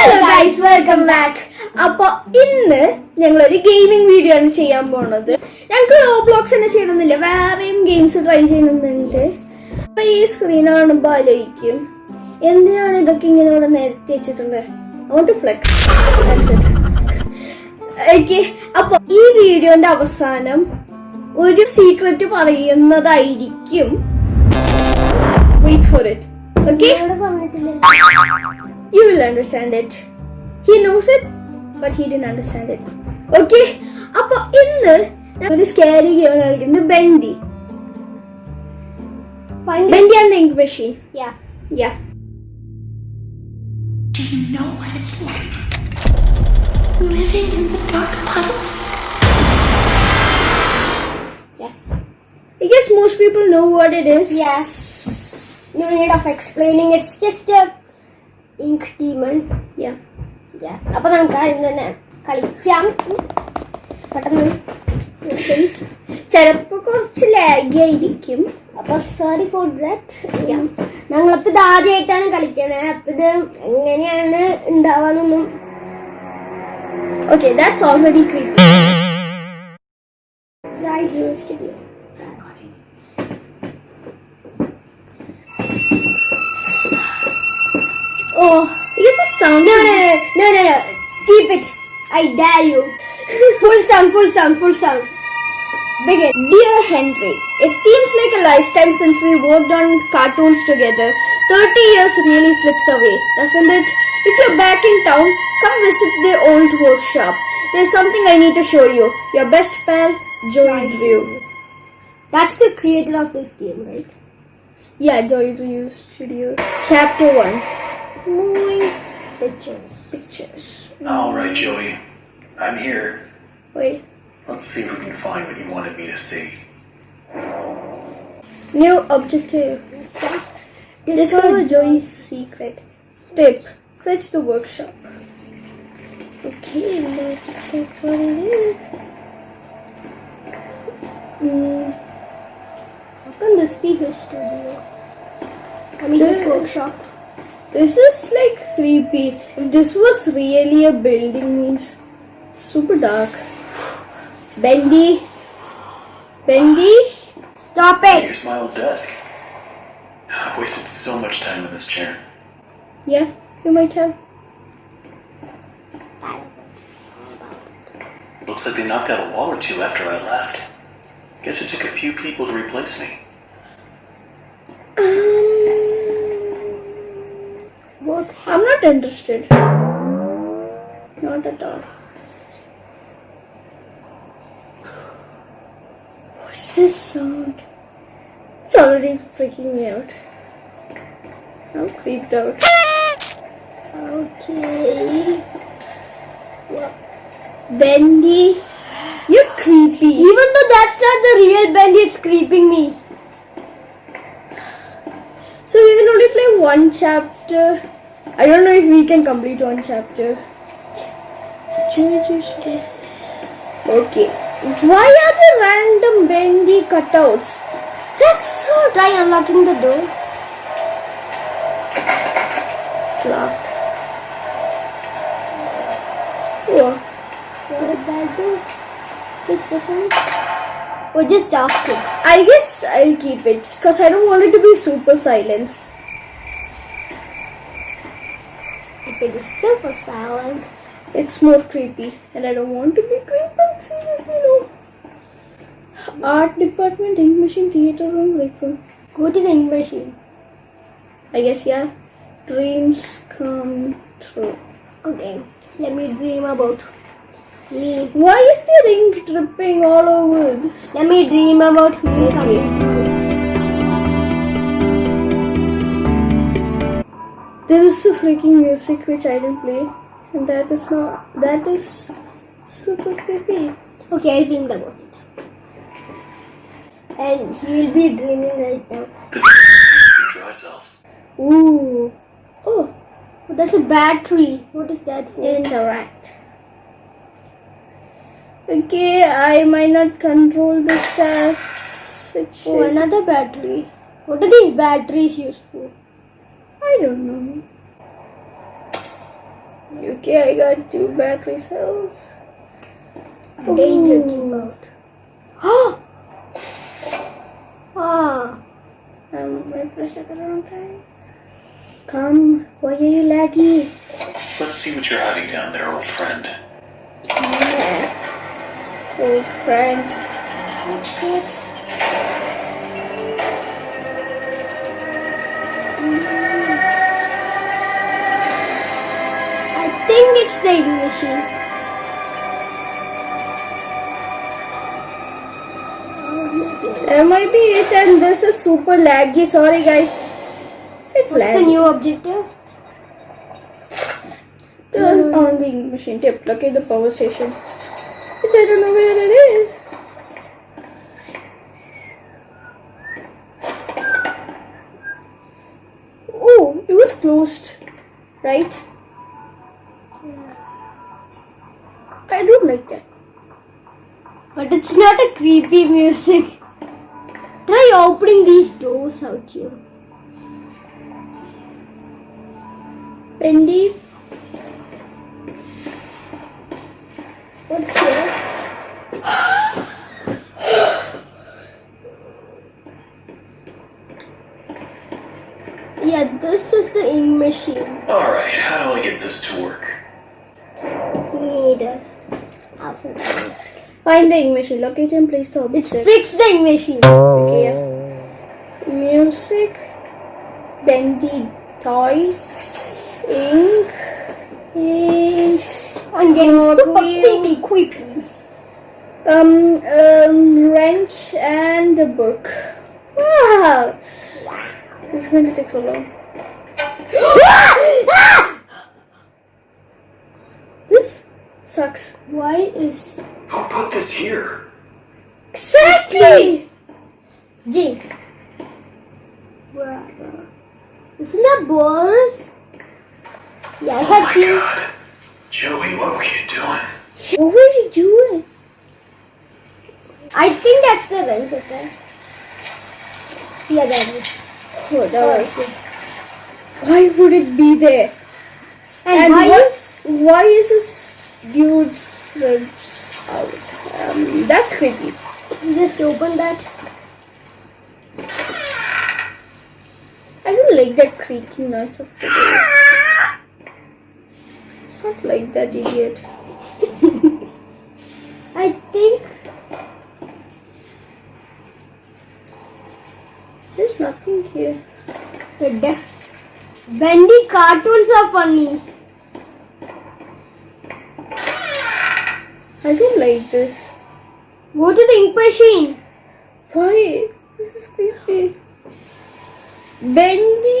Hello guys welcome back അപ്പൊ ഇന്ന് ഞങ്ങൾ ഒരു ഗെയിമിംഗ് വീഡിയോ ആണ് ചെയ്യാൻ പോണത്. ഞങ്ങൾക്ക് റോബ്ലോക്സ് തന്നെ ചെയ്യണമെന്നില്ല വേറെയും ഗെയിംസ് ട്രൈ ചെയ്യണമെന്നുണ്ട് അപ്പൊ ഈ സ്ക്രീൻ കാണുമ്പോ ആലോചിക്കും. എന്തിനാണ് ഇതൊക്കെ ഇങ്ങനെ ഇവിടെ നിരത്തി വെച്ചിട്ടുള്ളത് അങ്ങോട്ട് ഫ്ലെക്സ് ഓക്കെ അപ്പൊ ഈ വീഡിയോന്റെ അവസാനം ഒരു സീക്രട്ട് പറയുന്നതായിരിക്കും. Wait for it okay You will understand it. He knows it, but he didn't understand it. Okay? അപ്പൊ ഇന്ന് ഞാൻ ഒരു സ്കാരി ഗെയിം കളിക്കുന്നത് Bendy bendy and ink machine Yeah. Yeah Do you know what it's like? Living in the dark puddles? Yes. I guess most people know what it is. Yes. No need of explaining. It's just a ink demon. അപ്പൊ നമുക്ക് ആദ്യം തന്നെ കളിക്കാം. പെട്ടെന്ന് ചിലപ്പോ കുറച്ച് laggy ആയിരിക്കും. അപ്പൊ സോറി ഫോർ ദാറ്റ് ഞങ്ങളിപ്പോ ഇത് ആദ്യമായിട്ടാണ് കളിക്കണേ. അപ്പൊ ഇത് എങ്ങനെയാണ് ഉണ്ടാവാന്നൊന്നും okay that's already creepy. studio. Oh, I guess the sound. No, no, no, no, no, no. Keep it. I dare you. full sound, full sound, full sound. Begin. Dear Henry, it seems like a lifetime since we worked on cartoons together. 30 years really slips away, doesn't it? If you're back in town, come visit the old workshop. There's something I need to show you. Your best pal, Joey Drew. That's the creator of this game, right? Yeah, Joey Drew Studios. Chapter 1. Moving pictures. Pictures. All right, Joey. I'm here. Wait. Let's see if we can find what you wanted me to see. New objective. Discover Joey's secret. Tip. Search the workshop. Okay, let's check what it is. Mm, How can this be his studio? I mean, his Dude. workshop. This is like creepy. If this was really a building, means super dark. Bendy. Bendy. Stop it! Here's my old desk. I wasted so much time in this chair. Yeah, you might have. Looks like they knocked out a wall or two after I left. Guess it took a few people to replace me. What? I'm not interested. Not at all. What's this sound? It's already freaking me out. I'm creeped out. Okay. What? Bendy, you're creepy. Even though that's not the real Bendy, it's creeping me. So we will only play one chapter. I don't know if we can complete one chapter. Okay. Why are there random bendy cutouts? That's so Try unlocking the door. It's locked. Oh, What did that do? This person? Oh, just it. I guess I'll keep it because I don't want it to be super silence. If it is super silent. It's more creepy, and I don't want to be creepy. Seriously, no. Art department, ink machine, theater room, break room. Go to the ink machine. I guess yeah. Dreams come true. Okay, let me dream about me. Why is the ink dripping all over? Let me dream about me Okay. completing There is a freaking music which I didn't play, and that is not. That is super creepy. Okay, I dreamed about it. And he will be dreaming right now. This is dry cells. Ooh. Oh, that's a battery. What is that for? interact. Okay, I might not control this as it. Oh, another battery. What are these batteries used for? I don't know. Okay, I got two battery cells. Danger Ooh. came out. ah! Um, I pressed it at the wrong time. Come, why are you laggy? Let's see what you're hiding down there, old friend. Yeah. Old friend. What's that? The ignition. That might be it, and this is super laggy. Sorry, guys. It's What's the new objective? Turn on the machine tip. Locate the power station. Which I don't know where it is. Oh, it was closed. Right? Doors out here. Bendy, What's here? yeah, this is the ink machine. Alright, how do I get this to work? We need a house and time. find the ink machine. Locate and place the It's object. fix the ink machine. Oh. Okay, yeah. Music, bendy toy, ink, and I'm getting super wheel. creepy, creepy. um, um, wrench and a book. Wow, this is going to take so long. This sucks. Why is Who put this here? Exactly. Jinx? Brother. Isn't that Boris? Yeah, I Oh had my seen. god. Joey, what were you doing? What were you doing? I think that's the wrench, okay? Yeah, that is. Oh, that Oh, was. Why would it be there? And, And why what- is Why is this dude's ribs out? Um, that's creepy. just open that? I don't like that creaking noise of the doors. It's not like that, idiot. I think There's nothing here. the Bendy cartoons are funny. I don't like this. Go to the ink machine. Why? This is creepy. Bendy,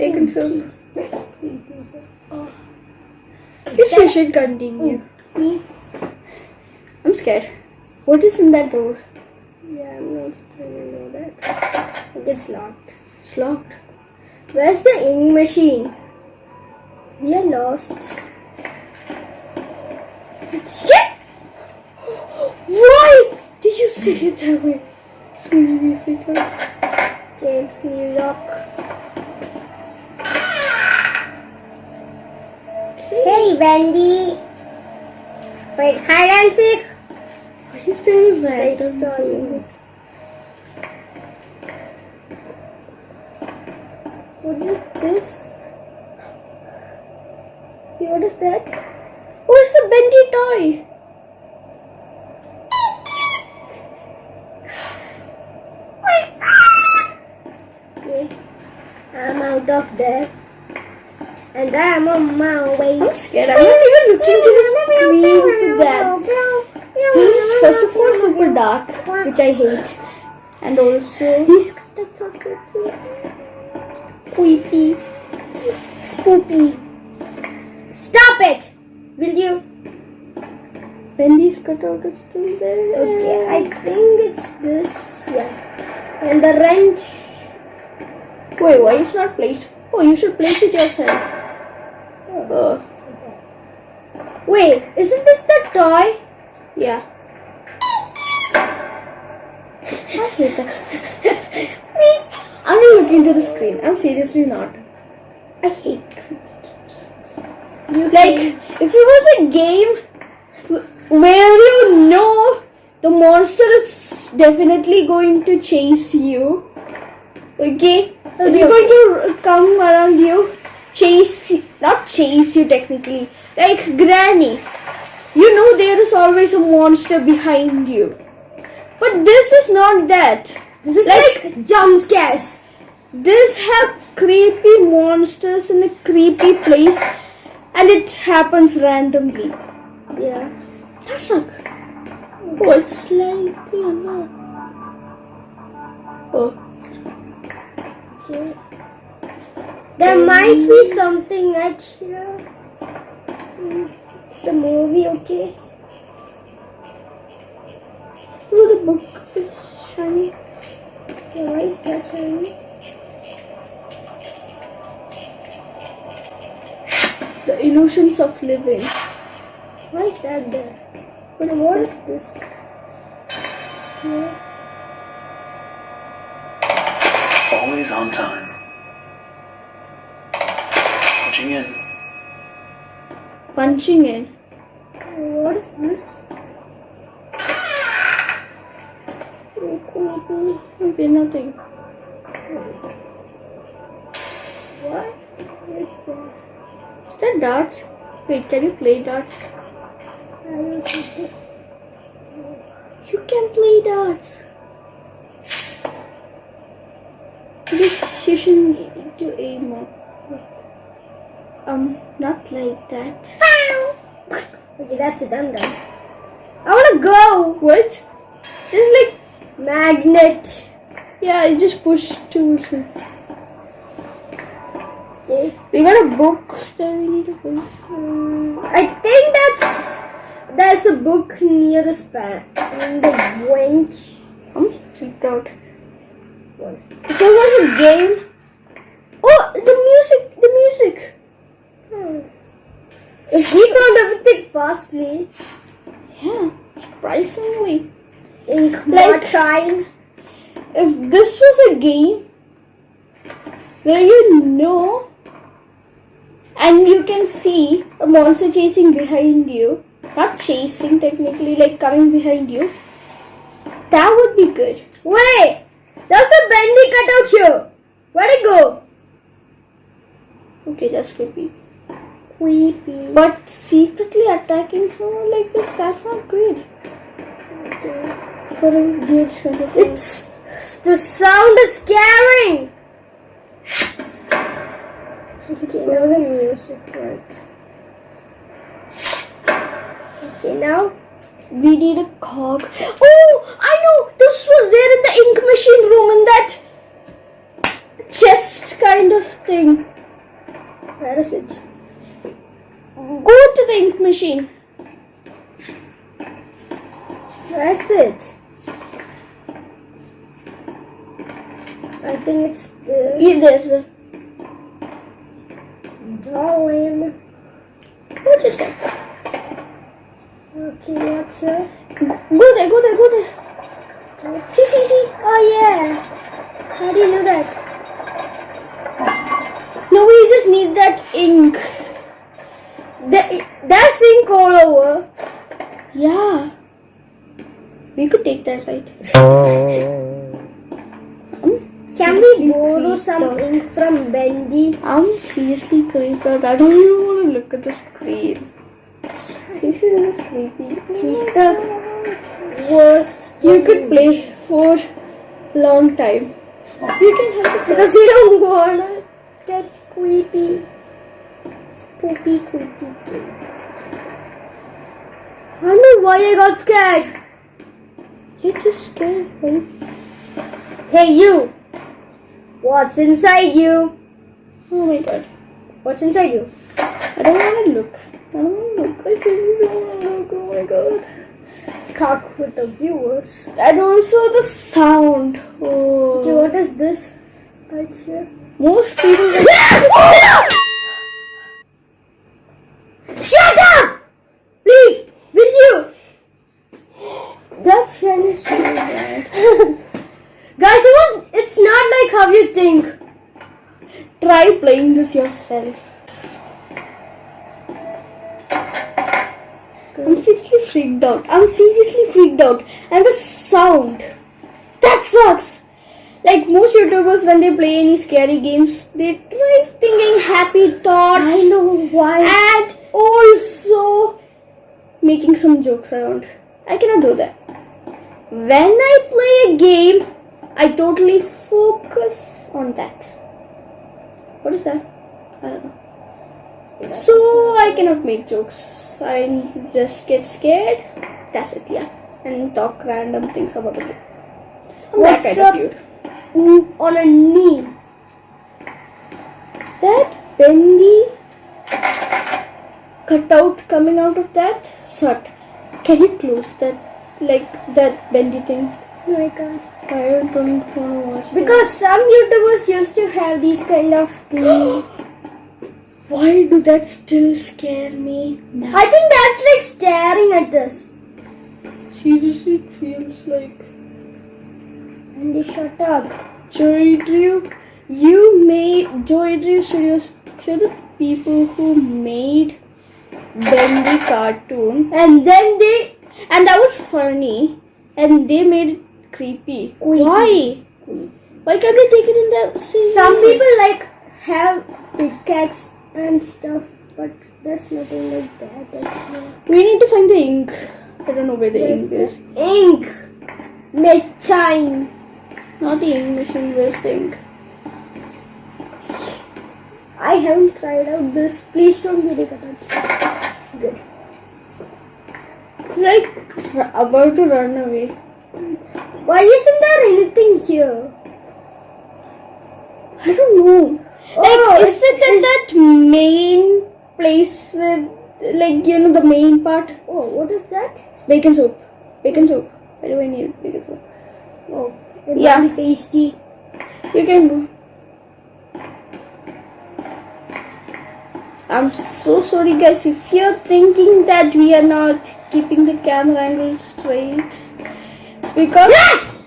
Please, music. Oh. Yes, you should continue. Oh, me? I'm scared. What is in that door? Yeah, I'm not supposed to know that. It's locked. It's locked. Where's the ink machine? We are lost. Yeah. Why did you say it that way? It's making me. Okay, we lock. Hey, Wendy. Wait, hide and seek. Why is there a I saw you. What is this? What is that? Where's the bendy toy? Ah. I'm out of there. And I'm on my way. I'm scared. I'm not even looking to the screen that. This is first of all super dark, which I hate. And also These cutouts are creepy. Spoopy. Stop it! Will you? Wendy's cutout is still there. Okay, I think it's this. Yeah. And the wrench. Wait, why is not placed? Oh, you should place it yourself. Wait, isn't this the toy? yeah. I hate that. I'm not looking to the screen. I'm seriously not. I hate You Like, if it was a game wh- where you know the monster is definitely going to chase you, okay? It's Okay. going to come around you, chase, you- not chase you technically, like Granny. You know there is always a monster behind you. But this is not that. This is Like- like, jump scares. This have creepy monsters in a creepy place and it happens randomly. Yeah. That's not good. Oh, it's slightly annoying. Oh, Okay. There might be something at here. It's the movie, okay? oh, the book is shiny. Okay, why is that shiny? The illusions of living. Why is that there? But what is this? Here. Always on time. Punching in. Punching in. What is this? Creepy. Nothing. What is that? Is that darts? Wait, can you play darts? I don't see it. You can play darts. This you should need to aim up. Um, not like that. Okay, that's a I'm done. I wanna go. What? Just like Magnet. yeah, I just push towards it. Okay. We got a book that we need to push. I think that's there's a book near the span in the bench. I'm freaked out. If there was a game. Oh, the music! The music! If we found everything fastly, Yeah, surprisingly. In Like- shine. If this was a game where you know and you can see a monster chasing behind you, not chasing technically, like coming behind you, that would be good. Wait, there's a bendy cutout here. Where'd it go? Okay, that's creepy. But secretly attacking her like this, that's not good. For a weird kind of. It's the sound is scaring. Okay, now the music right. Okay, now We need a cog. Oh, I know. This was there in the ink machine room in that chest kind of thing. where is it? Go to the ink machine. Is it? I think it's the Yeah, there's a. drawing. What is that? Okay, what's here? Go there, go there, go there. See, see, see. Oh yeah. Creeped. I don't even want to look at the screen. This is creepy. He's the worst. You could play for long time. You can have it. because you don't want get creepy. Spooky, creepy game. I don't know why I got scared. You're just scared, right? Hey, you. What's inside you? Oh my god. What's inside you? I don't want to look. I don't want to look. I seriously don't want to look. Oh my god. Talk with the viewers. And also the sound. Oh. Okay, what is this? Right here. Most people. Oh, Shut up! Please, will you? Of so bad. Guys, it was. It's not like how you think. Try playing this yourself. I'm seriously freaked out. I'm seriously freaked out. And the sound. That sucks. Like most YouTubers, when they play any scary games, they try thinking happy thoughts. I know why. And also making some jokes around. I cannot do that. When I play a game, I totally focus on that. What is that? I don't know. So I cannot make jokes. I just get scared. That's it, yeah. And talk random things about the game. I'm that What's kind up? of dude. On a knee. That bendy cutout coming out of that shut. Can you close that? Like that bendy thing? Oh my god. I don't want to watch. Because some YouTubers used to have these kind of things. Why do that still scare me now? I think that's like staring at us. Seriously, it feels like And they shut up. Joey Drew. You made Joey Drew Studios. You're the people who made Bendy cartoon, And then they. and that was funny, and they made creepy. Why? Why can't they take it in the same? Some people like have pickaxe and stuff, but there's nothing like that. We need to find the ink. I don't know where the Where's ink the is. ink? Machine. Not the ink machine. Where's the ink? I haven't tried out this. Please don't it attached. Good. Like about to run away. Why isn't there anything here? I don't know. Oh, like, is it's- it in that main place where, like, you know, the main part? Oh, what is that? It's bacon soup. Bacon soup. Why do I need bacon soup? Oh, it Yeah. tasty. You can go. I'm so sorry, guys. If you're thinking that we are not keeping the camera angle straight, it's because.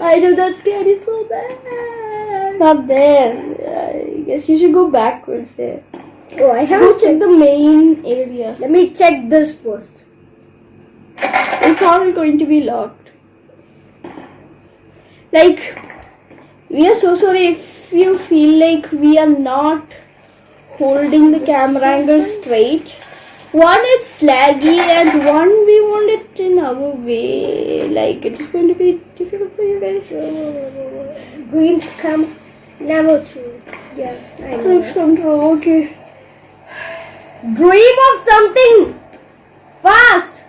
I know that scared so bad. Not there. I guess you should go backwards there. Oh, I haven't check checked. the main area. Let me check this first. It's all going to be locked. Like, we are so sorry if you feel like we are not holding the camera angle straight. One, it's laggy, and one, we want it in our way. Like, it's going to be difficult for you guys. Dreams come never true. Yeah, I know. Please control, okay. Dream of something fast.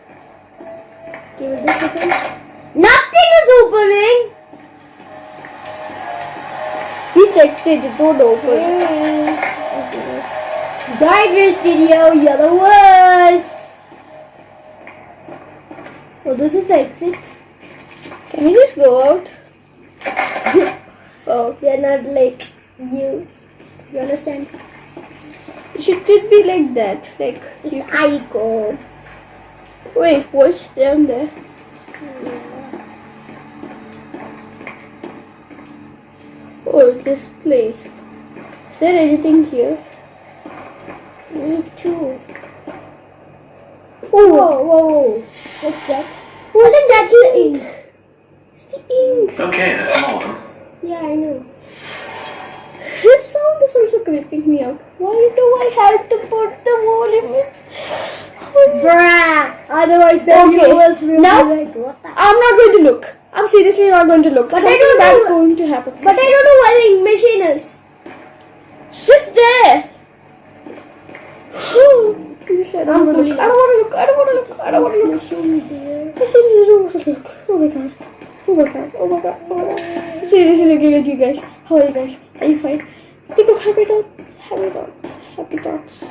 Give it this second. Nothing is opening. We checked it, it won't open. Giant Studio, you're the worst. Oh, this is the exit. Can we just go out? oh, They're not like you. You understand? should it be like that? Like, It's you, Aiko. wait, what's down there? Hmm. Oh, this place. Is there anything here? Me too. Oh, Whoa, whoa, whoa. What's that? what's think that's the ink. It's the ink. Okay, that's all of them. Yeah, I know. His sound is also creeping me out. Why do I have to put the volume in? Bruh, Otherwise, the Okay, viewers will now- be like, what the? I'm not going to look. I'm seriously not going to look. But I don't bad's know- going to happen. But I don't know where the ink machine is. It's just there. I don't want to look. I don't want to look. I don't want to look. I don't want to look. I seriously don't want to look. Oh my god. Oh my god. Oh my god. Oh my god. I'm seriously looking at you guys. How are you guys? Are you fine? Think of happy dots. Happy dots. Happy dots.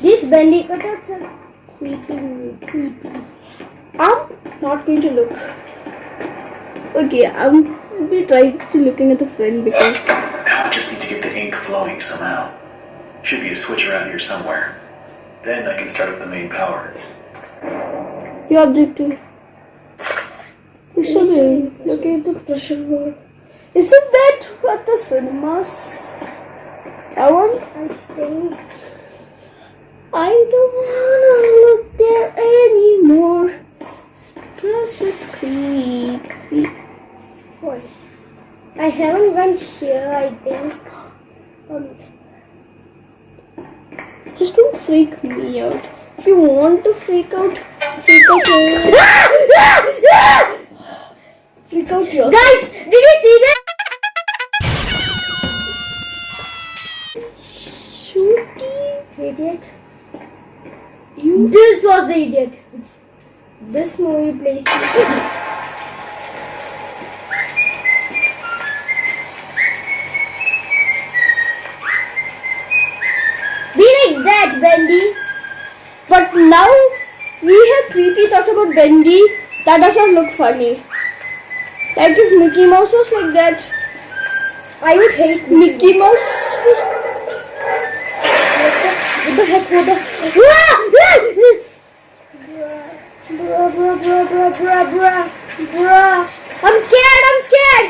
These bendy cutouts are creeping me, creepy. I'm not going to look. Okay, I'm be trying to looking at the friend because Now I just need to get the ink flowing somehow. Should be a switch around here somewhere. Then I can start up the main power. your objective. Mr. Bill, look at the pressure board. Isn't that what the cinemas? I want. I think I don't wanna look there anymore. Cause it's creepy. I haven't went here. I think. Um, Just don't freak me out. If you want to freak out, freak out freak out yourself. guys, did you see that? Shooty, Idiot. you This was the idiot. This movie plays. Bendy. But now we have creepy thoughts about Bendy. That does not look funny. Like if Mickey Mouse was like that, I would hate Mickey Mouse was. What the heck? What the? Bruh, bruh, bruh, bruh, bruh, bruh, bruh. I'm scared. I'm scared.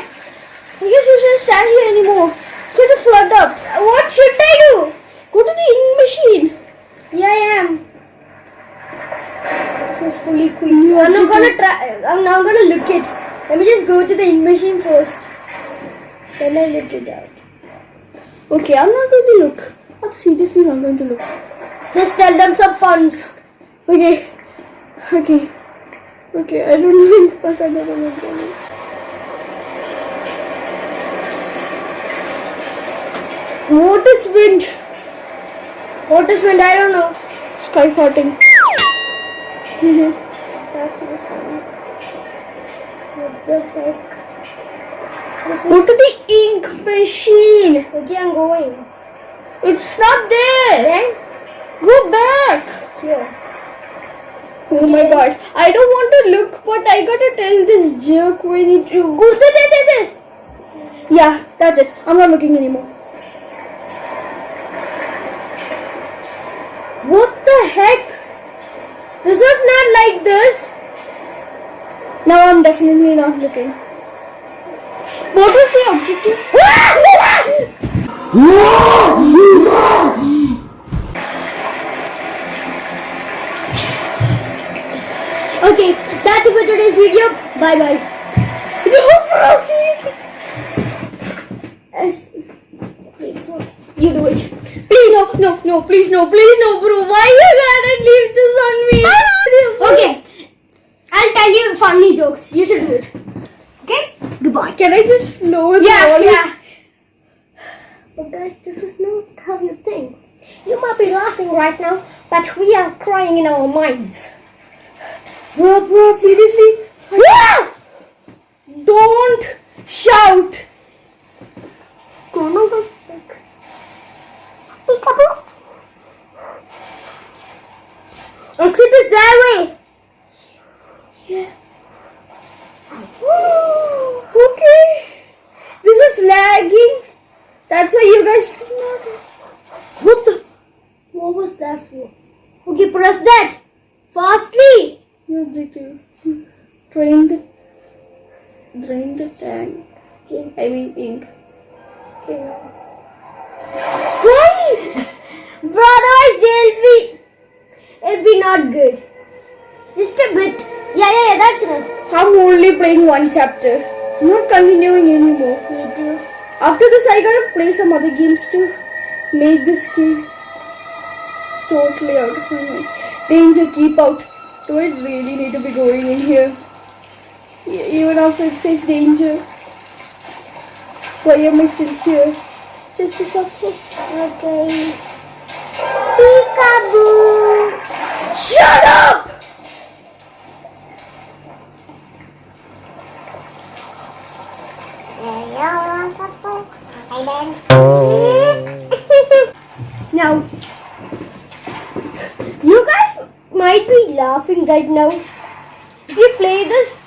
I guess you shouldn't stand here anymore. It's going to flood up. What should I do? Go to the ink machine. Yeah, I am. This is fully quick. I'm not gonna try. I'm not gonna look it. Let me just go to the ink machine first. Then I look it out. Okay, I'm not going to look. I'm seriously not going to look. Just tell them some puns. Okay. Okay. Okay, I don't know. But I don't know what that is. What is wind? What is wind? I don't know. Sky farting. That's not funny. What the heck? This Go is. to the ink machine. Okay, I'm going. It's not there. Then Go back. here. Oh my god. I don't want to look, but I gotta tell this jerk we need to go there, there, there, there. Yeah, that's it. I'm not looking anymore. What the heck? This was not like this. Now I'm definitely not looking. What was the objective? Okay, that's it for today's video. Bye bye. No, bro, seriously. Yes. Please, no. you do it. Please, no, no, please, no, please, no, bro. Why you gotta leave this on me? Okay, I'll tell you funny jokes. You should do it. Okay? Goodbye. Can I just lower the Yeah, volume? yeah. But guys, this is not how you think. You might be laughing right now, but we are crying in our minds. Bro, bro, seriously? Ah! Don't shout. Go, no, go. Peekaboo. Exit is that way. Yeah. okay. This is lagging. That's why you guys. What the? What was that for? Okay, press that. Fastly. Drain the. Drain the tank. Okay. I mean ink. okay. Otherwise they'll be, it'll be not good. Just a bit. Yeah, yeah, yeah, that's enough. I'm only playing one chapter. I'm not continuing anymore. Me too. After this, I gotta play some other games too. make this game totally out of my mind. Danger, keep out. Do I really need to be going in here? Even after it says danger. Why am I still here? Just to suffer. Okay. Peekaboo! Shut up! now, you guys might be laughing right now. If you play this,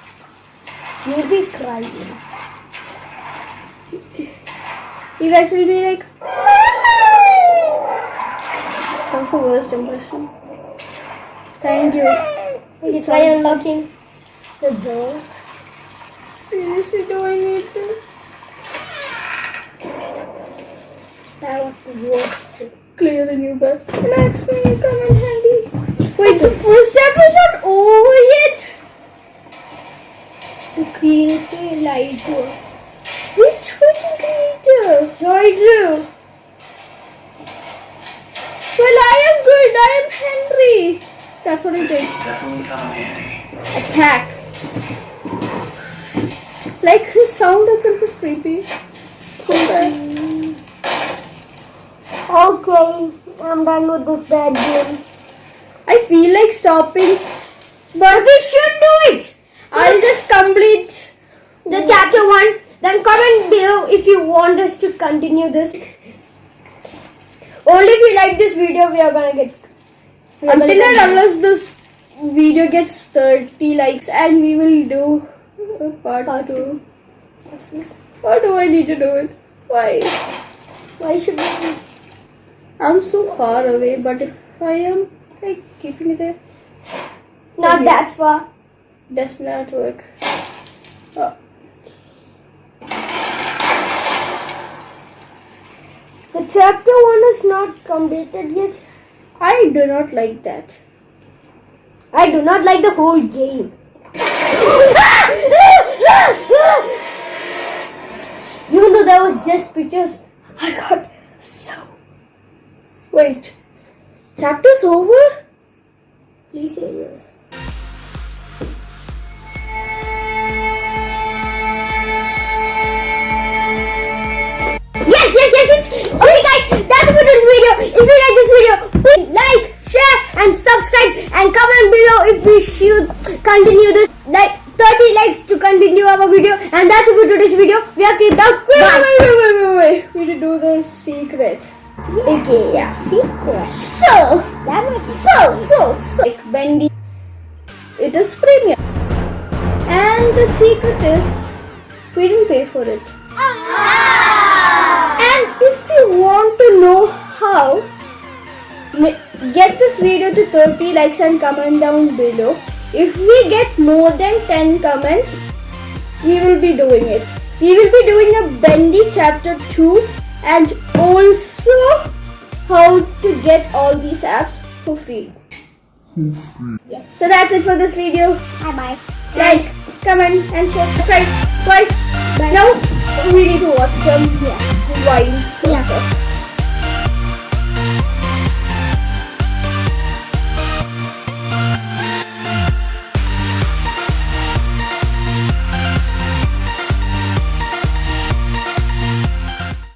you'll be crying. You guys will be like, the worst impression. Thank you. You try unlocking the door. Seriously, do I need to? That was the worst. Clear the new bus. Relax me, come in handy. Wait, the first chapter is not over yet. The creator lied to us. Which fucking creator? Joey Drew. Well, I am good. I am Henry. That's what I This did. definitely come handy. Attack. Like his sound itself is creepy. Come. Okay, I'm done with this bad game. I feel like stopping, but we should do it. I'll just complete The chapter one. Then comment below if you want us to continue this. Only if you like this video, we are gonna get. until and unless this video gets 30 likes and we will do a part, Part two. Why do I need to do it? Why? Why should we? I'm so far away, but if I am like keeping it there, Not Okay. that far. does not work. Oh, chapter one is not completed yet. I do not like that. I do not like the whole game. Even though there was just pictures, I got so. Wait, chapter's over? Please say yours. Yes, yes, yes, yes. Okay, guys, for this video. If you like this video, please like, share, and subscribe, and comment below if we should continue this. Like 30 likes to continue our video, and that's it for today's video. We are kept out. Wait, Bye. wait, wait, wait, wait, wait. We need to do the secret. Okay, yeah. Secret. So, That was so, so, so. Like Bendy. It is premium. And the secret is we didn't pay for it. If you want to know how, get this video to 30 likes and comment down below. If we get more than 10 comments, we will be doing it. We will be doing a Bendy chapter 2 and also how to get all these apps for free. Yes. So that's it for this video. Bye bye. Like, comment, and share. Subscribe. Bye. Bye. Now we need to watch some Yeah. Yeah. stuff.